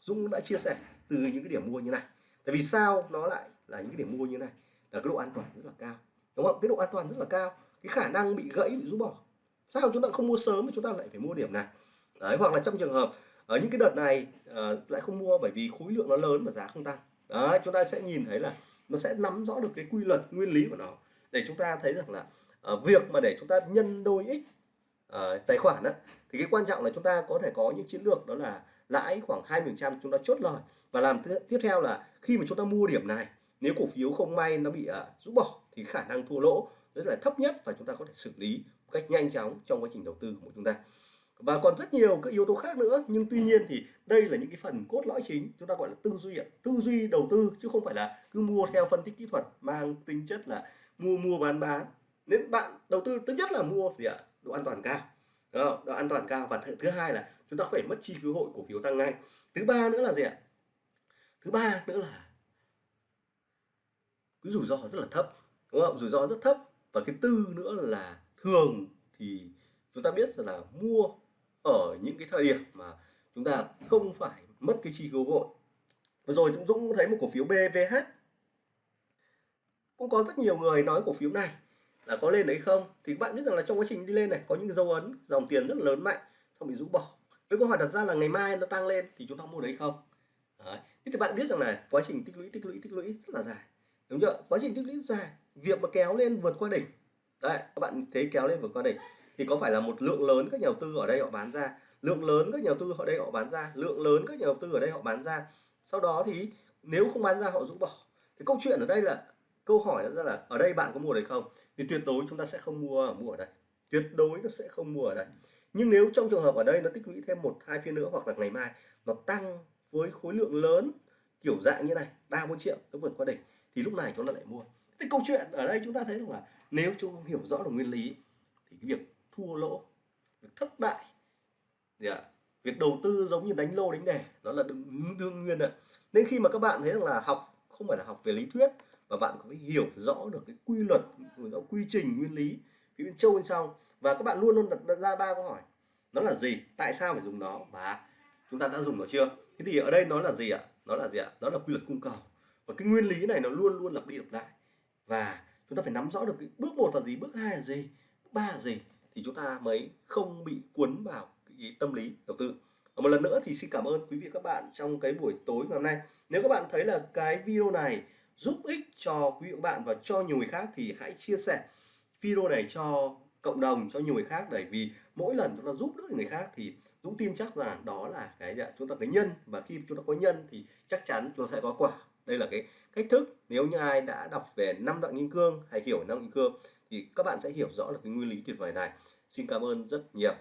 Dũng đã chia sẻ từ những cái điểm mua như này. Tại vì sao nó lại là những cái điểm mua như này? Là cái độ an toàn rất là cao. Đúng không? Cái độ an toàn rất là cao cái khả năng bị gãy bị rút bỏ. Sao chúng ta không mua sớm mà chúng ta lại phải mua điểm này? Đấy hoặc là trong trường hợp ở những cái đợt này uh, lại không mua bởi vì khối lượng nó lớn và giá không tăng. Đấy chúng ta sẽ nhìn thấy là nó sẽ nắm rõ được cái quy luật nguyên lý của nó. Để chúng ta thấy rằng là uh, việc mà để chúng ta nhân đôi x uh, tài khoản đó, thì cái quan trọng là chúng ta có thể có những chiến lược đó là lãi khoảng 20% chúng ta chốt lời. Và làm tiếp theo là khi mà chúng ta mua điểm này nếu cổ phiếu không may nó bị uh, rút bỏ thì khả năng thua lỗ rất là thấp nhất và chúng ta có thể xử lý một cách nhanh chóng trong quá trình đầu tư của chúng ta. Và còn rất nhiều các yếu tố khác nữa nhưng tuy nhiên thì đây là những cái phần cốt lõi chính chúng ta gọi là tư duy tư duy đầu tư chứ không phải là cứ mua theo phân tích kỹ thuật mang tính chất là mua mua bán bán. Nên bạn đầu tư thứ nhất là mua gì ạ độ an toàn cao. Đó, độ an toàn cao. Và thứ, thứ hai là chúng ta phải mất chi phí hội cổ phiếu tăng ngay. Thứ ba nữa là gì ạ? Thứ ba nữa là cái rủi ro rất là thấp. Đúng không? Rủi ro rất thấp. Và cái tư nữa là thường thì chúng ta biết là mua ở những cái thời điểm mà chúng ta không phải mất cái chi phí hội. vừa rồi chúng Dũng thấy một cổ phiếu BVH cũng có rất nhiều người nói cổ phiếu này là có lên đấy không? Thì các bạn biết rằng là trong quá trình đi lên này, có những dấu ấn, dòng tiền rất lớn mạnh, xong bị rũ bỏ. Với câu hỏi đặt ra là ngày mai nó tăng lên thì chúng ta mua đấy không? Đấy. thế thì bạn biết rằng là quá trình tích lũy tích lũy tích lũy rất là dài. Đúng chưa? Quá trình tích lũy dài. Việc mà kéo lên vượt qua đỉnh. Đấy, các bạn thấy kéo lên vượt qua đỉnh. Thì có phải là một lượng lớn các nhà đầu tư ở đây họ bán ra? Lượng lớn các nhà đầu tư ở đây họ bán ra. Lượng lớn các nhà đầu tư ở đây họ bán ra. Sau đó thì nếu không bán ra họ rũ bỏ. Thì câu chuyện ở đây là câu hỏi ra là ở đây bạn có mua đấy không? Thì tuyệt đối chúng ta sẽ không mua mua ở đây. Tuyệt đối nó sẽ không mua ở đây. Nhưng nếu trong trường hợp ở đây nó tích lũy thêm một hai phiên nữa hoặc là ngày mai nó tăng với khối lượng lớn kiểu dạng như này ba bốn triệu nó vượt qua đỉnh thì lúc này chúng ta lại mua. Cái câu chuyện ở đây chúng ta thấy rằng là nếu chúng hiểu rõ được nguyên lý thì cái việc thua lỗ việc thất bại thì à, việc đầu tư giống như đánh lô đánh đề nó là đương, đương nhiên ạ. Nên khi mà các bạn thấy rằng là học không phải là học về lý thuyết và bạn phải hiểu rõ được cái quy luật rõ quy trình, nguyên lý phía bên châu bên sau. Và các bạn luôn luôn đặt ra ba câu hỏi. Nó là gì? Tại sao phải dùng nó? Và chúng ta đã dùng nó chưa? Thế thì ở đây nó là gì ạ? Nó là gì ạ? Đó là quy luật cung cầu. Và cái nguyên lý này nó luôn luôn lặp đi lặp lại. Và chúng ta phải nắm rõ được cái bước một là gì, bước hai là gì, bước ba là gì thì chúng ta mới không bị cuốn vào cái tâm lý đầu tư. Một lần nữa thì xin cảm ơn quý vị các bạn trong cái buổi tối ngày hôm nay. Nếu các bạn thấy là cái video này giúp ích cho quý vị và các bạn và cho nhiều người khác thì hãy chia sẻ video này cho cộng đồng, cho nhiều người khác. Để vì mỗi lần chúng ta giúp đỡ người khác thì Dũng tin chắc rằng đó là cái chúng ta cái nhân. Và khi chúng ta có nhân thì chắc chắn chúng ta sẽ có quả. Đây là cái cách thức nếu như ai đã đọc về năm đoạn kim cương hay hiểu năm kim cương thì các bạn sẽ hiểu rõ được cái nguyên lý tuyệt vời này. Xin cảm ơn rất nhiều.